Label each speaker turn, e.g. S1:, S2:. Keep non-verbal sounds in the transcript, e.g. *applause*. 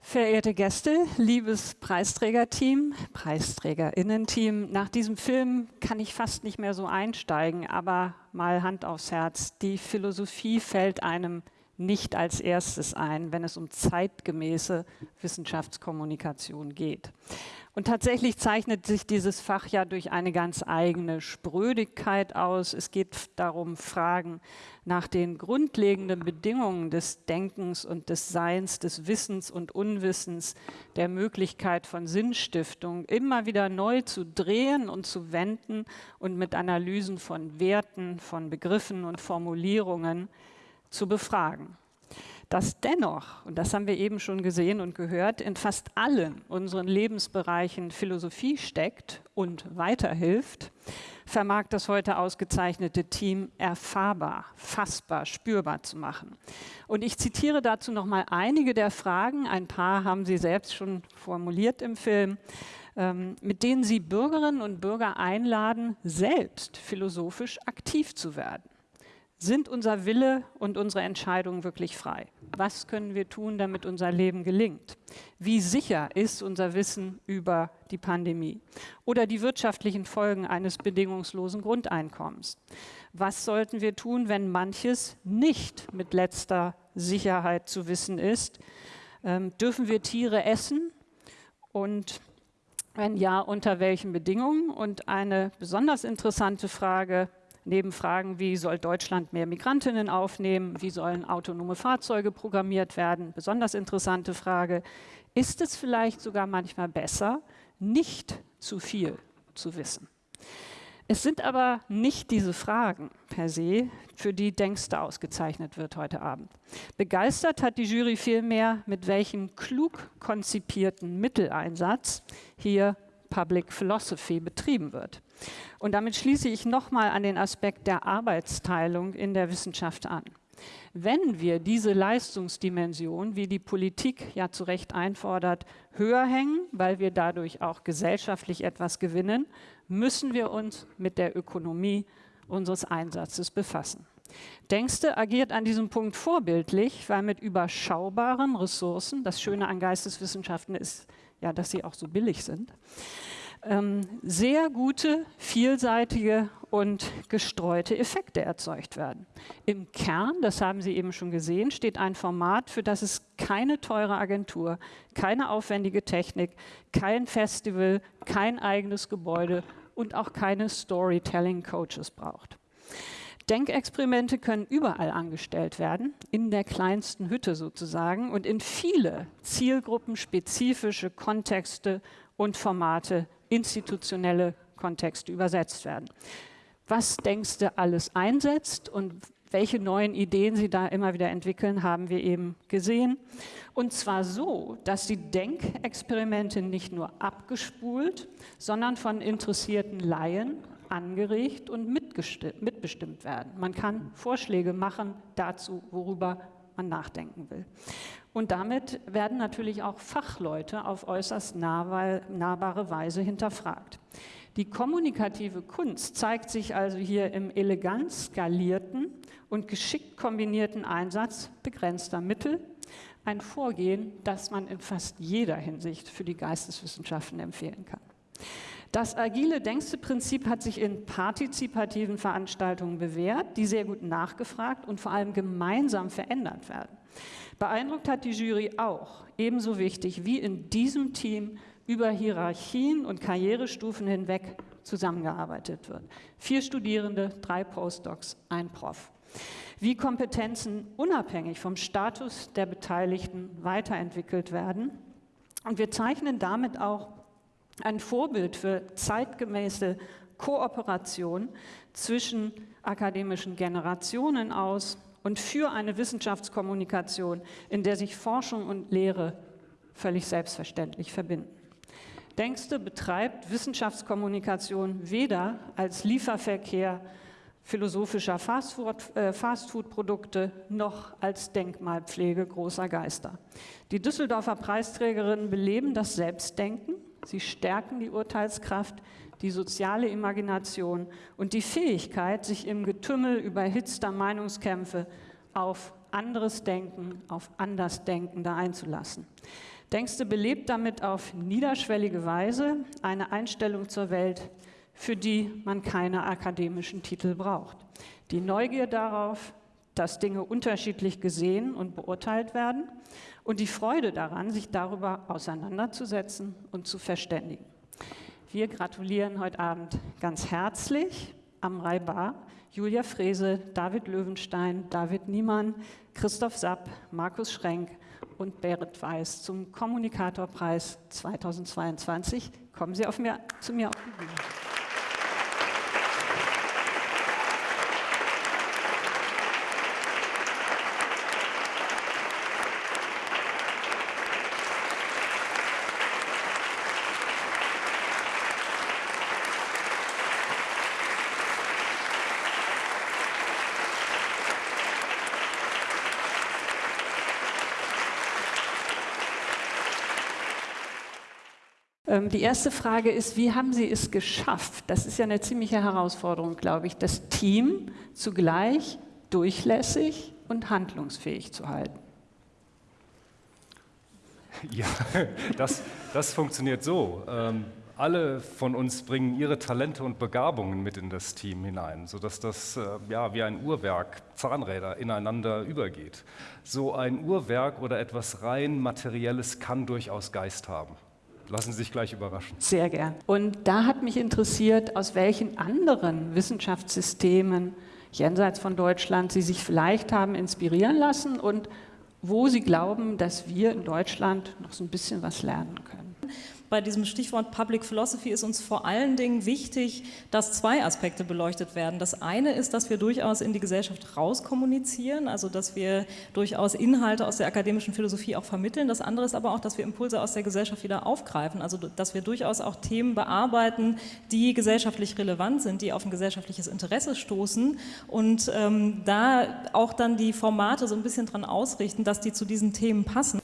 S1: Verehrte Gäste, liebes Preisträgerteam, Preisträgerinnen-Team, nach diesem Film kann ich fast nicht mehr so einsteigen, aber mal Hand aufs Herz, die Philosophie fällt einem nicht als erstes ein, wenn es um zeitgemäße Wissenschaftskommunikation geht. Und tatsächlich zeichnet sich dieses Fach ja durch eine ganz eigene Sprödigkeit aus. Es geht darum, Fragen nach den grundlegenden Bedingungen des Denkens und des Seins, des Wissens und Unwissens, der Möglichkeit von Sinnstiftung immer wieder neu zu drehen und zu wenden und mit Analysen von Werten, von Begriffen und Formulierungen zu befragen. Dass dennoch, und das haben wir eben schon gesehen und gehört, in fast allen unseren Lebensbereichen Philosophie steckt und weiterhilft, vermag das heute ausgezeichnete Team erfahrbar, fassbar, spürbar zu machen. Und ich zitiere dazu noch mal einige der Fragen, ein paar haben Sie selbst schon formuliert im Film, ähm, mit denen Sie Bürgerinnen und Bürger einladen, selbst philosophisch aktiv zu werden. Sind unser Wille und unsere Entscheidungen wirklich frei? Was können wir tun, damit unser Leben gelingt? Wie sicher ist unser Wissen über die Pandemie oder die wirtschaftlichen Folgen eines bedingungslosen Grundeinkommens? Was sollten wir tun, wenn manches nicht mit letzter Sicherheit zu wissen ist? Ähm, dürfen wir Tiere essen? Und wenn ja, unter welchen Bedingungen? Und eine besonders interessante Frage, neben Fragen wie soll Deutschland mehr Migrantinnen aufnehmen, wie sollen autonome Fahrzeuge programmiert werden, besonders interessante Frage, ist es vielleicht sogar manchmal besser, nicht zu viel zu wissen? Es sind aber nicht diese Fragen per se, für die Denkste ausgezeichnet wird heute Abend. Begeistert hat die Jury vielmehr, mit welchem klug konzipierten Mitteleinsatz hier Public Philosophy betrieben wird. Und damit schließe ich nochmal an den Aspekt der Arbeitsteilung in der Wissenschaft an. Wenn wir diese Leistungsdimension, wie die Politik ja zu Recht einfordert, höher hängen, weil wir dadurch auch gesellschaftlich etwas gewinnen, müssen wir uns mit der Ökonomie unseres Einsatzes befassen. Denkste agiert an diesem Punkt vorbildlich, weil mit überschaubaren Ressourcen, das Schöne an Geisteswissenschaften ist ja, dass sie auch so billig sind, ähm, sehr gute, vielseitige und gestreute Effekte erzeugt werden. Im Kern, das haben Sie eben schon gesehen, steht ein Format, für das es keine teure Agentur, keine aufwendige Technik, kein Festival, kein eigenes Gebäude und auch keine Storytelling-Coaches braucht. Denkexperimente können überall angestellt werden, in der kleinsten Hütte sozusagen und in viele zielgruppenspezifische Kontexte und Formate institutionelle Kontexte übersetzt werden. Was denkst du alles einsetzt und welche neuen Ideen sie da immer wieder entwickeln, haben wir eben gesehen. Und zwar so, dass die Denkexperimente nicht nur abgespult, sondern von interessierten Laien angeregt und mitbestimmt werden. Man kann Vorschläge machen dazu, worüber man nachdenken will. Und damit werden natürlich auch Fachleute auf äußerst nahbare Weise hinterfragt. Die kommunikative Kunst zeigt sich also hier im elegant skalierten und geschickt kombinierten Einsatz begrenzter Mittel, ein Vorgehen, das man in fast jeder Hinsicht für die Geisteswissenschaften empfehlen kann. Das agile Denkste-Prinzip hat sich in partizipativen Veranstaltungen bewährt, die sehr gut nachgefragt und vor allem gemeinsam verändert werden. Beeindruckt hat die Jury auch, ebenso wichtig wie in diesem Team über Hierarchien und Karrierestufen hinweg zusammengearbeitet wird. Vier Studierende, drei Postdocs, ein Prof. Wie Kompetenzen unabhängig vom Status der Beteiligten weiterentwickelt werden. Und wir zeichnen damit auch ein Vorbild für zeitgemäße Kooperation zwischen akademischen Generationen aus, und für eine Wissenschaftskommunikation, in der sich Forschung und Lehre völlig selbstverständlich verbinden. Denkste betreibt Wissenschaftskommunikation weder als Lieferverkehr philosophischer äh, Fastfood-Produkte noch als Denkmalpflege großer Geister. Die Düsseldorfer Preisträgerinnen beleben das Selbstdenken Sie stärken die Urteilskraft, die soziale Imagination und die Fähigkeit, sich im Getümmel überhitzter Meinungskämpfe auf anderes Denken, auf Andersdenkende einzulassen. Denkste belebt damit auf niederschwellige Weise eine Einstellung zur Welt, für die man keine akademischen Titel braucht. Die Neugier darauf, dass Dinge unterschiedlich gesehen und beurteilt werden und die Freude daran, sich darüber auseinanderzusetzen und zu verständigen. Wir gratulieren heute Abend ganz herzlich Amrei Bar, Julia Frese, David Löwenstein, David Niemann, Christoph Sapp, Markus Schrenk und Berit Weiß zum Kommunikatorpreis 2022. Kommen Sie auf mir, zu mir auf die Bühne. Die erste Frage ist, wie haben Sie es geschafft? Das ist ja eine ziemliche Herausforderung, glaube ich, das Team zugleich durchlässig und handlungsfähig zu halten. *laughs*
S2: Ja, das, das funktioniert so. Ähm, alle von uns bringen ihre Talente und Begabungen mit in das Team hinein, sodass das äh, ja, wie ein Uhrwerk, Zahnräder ineinander übergeht. So ein Uhrwerk oder etwas rein Materielles kann durchaus Geist haben. Lassen Sie sich gleich überraschen.
S1: Sehr gern. Und da hat mich interessiert, aus welchen anderen Wissenschaftssystemen jenseits von Deutschland Sie sich vielleicht haben inspirieren lassen und wo Sie glauben, dass wir in Deutschland noch so ein bisschen was lernen können
S3: bei diesem Stichwort Public Philosophy ist uns vor allen Dingen wichtig, dass zwei Aspekte beleuchtet werden. Das eine ist, dass wir durchaus in die Gesellschaft rauskommunizieren, also dass wir durchaus Inhalte aus der akademischen Philosophie auch vermitteln. Das andere ist aber auch, dass wir Impulse aus der Gesellschaft wieder aufgreifen, also dass wir durchaus auch Themen bearbeiten, die gesellschaftlich relevant sind, die auf ein gesellschaftliches Interesse stoßen und ähm, da auch dann die Formate so ein bisschen dran ausrichten, dass die zu diesen Themen passen.